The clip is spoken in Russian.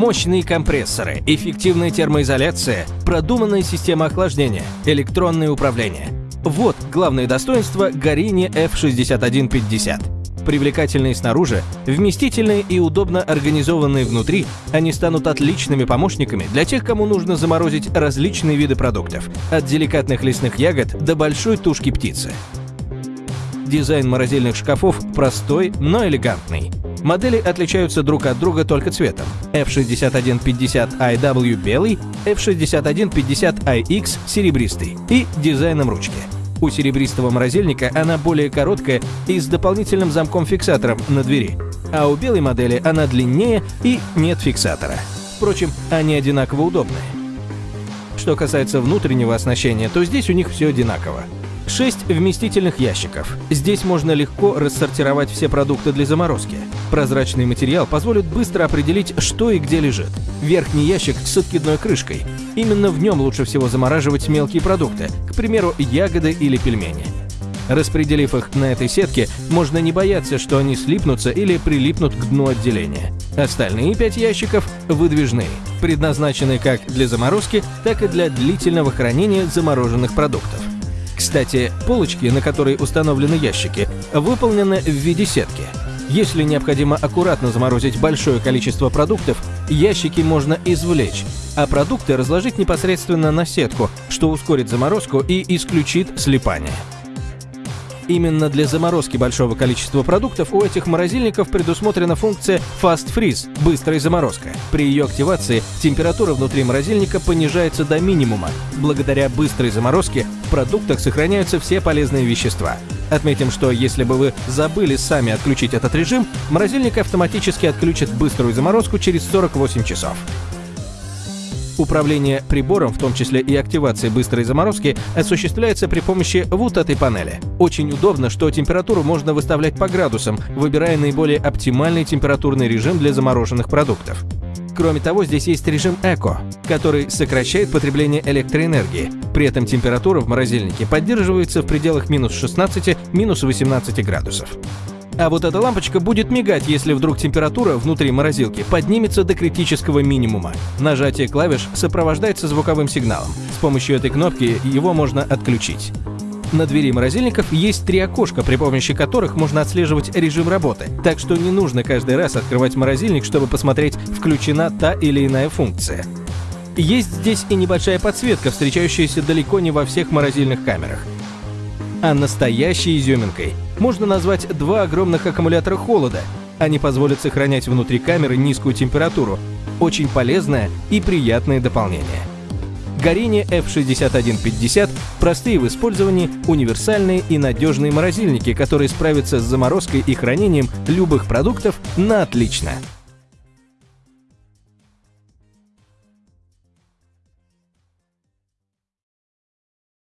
Мощные компрессоры, эффективная термоизоляция, продуманная система охлаждения, электронное управление. Вот главное достоинство Гоrini F6150. Привлекательные снаружи, вместительные и удобно организованные внутри, они станут отличными помощниками для тех, кому нужно заморозить различные виды продуктов, от деликатных лесных ягод до большой тушки птицы. Дизайн морозильных шкафов простой, но элегантный. Модели отличаются друг от друга только цветом. F6150iW белый, F6150iX серебристый и дизайном ручки. У серебристого морозильника она более короткая и с дополнительным замком-фиксатором на двери, а у белой модели она длиннее и нет фиксатора. Впрочем, они одинаково удобные. Что касается внутреннего оснащения, то здесь у них все одинаково. 6 вместительных ящиков. Здесь можно легко рассортировать все продукты для заморозки. Прозрачный материал позволит быстро определить, что и где лежит. Верхний ящик с откидной крышкой. Именно в нем лучше всего замораживать мелкие продукты, к примеру, ягоды или пельмени. Распределив их на этой сетке, можно не бояться, что они слипнутся или прилипнут к дну отделения. Остальные пять ящиков выдвижные, предназначены как для заморозки, так и для длительного хранения замороженных продуктов. Кстати, полочки, на которые установлены ящики, выполнены в виде сетки. Если необходимо аккуратно заморозить большое количество продуктов, ящики можно извлечь, а продукты разложить непосредственно на сетку, что ускорит заморозку и исключит слипание. Именно для заморозки большого количества продуктов у этих морозильников предусмотрена функция Fast Freeze – быстрая заморозка. При ее активации температура внутри морозильника понижается до минимума. Благодаря быстрой заморозке в продуктах сохраняются все полезные вещества. Отметим, что если бы вы забыли сами отключить этот режим, морозильник автоматически отключит быструю заморозку через 48 часов. Управление прибором, в том числе и активация быстрой заморозки, осуществляется при помощи вот этой панели. Очень удобно, что температуру можно выставлять по градусам, выбирая наиболее оптимальный температурный режим для замороженных продуктов. Кроме того, здесь есть режим Эко, который сокращает потребление электроэнергии. При этом температура в морозильнике поддерживается в пределах минус 16, минус 18 градусов. А вот эта лампочка будет мигать, если вдруг температура внутри морозилки поднимется до критического минимума. Нажатие клавиш сопровождается звуковым сигналом. С помощью этой кнопки его можно отключить. На двери морозильников есть три окошка, при помощи которых можно отслеживать режим работы, так что не нужно каждый раз открывать морозильник, чтобы посмотреть, включена та или иная функция. Есть здесь и небольшая подсветка, встречающаяся далеко не во всех морозильных камерах. А настоящей изюминкой можно назвать два огромных аккумулятора холода. Они позволят сохранять внутри камеры низкую температуру. Очень полезное и приятное дополнение. Гоrini F6150 – простые в использовании, универсальные и надежные морозильники, которые справятся с заморозкой и хранением любых продуктов на отлично.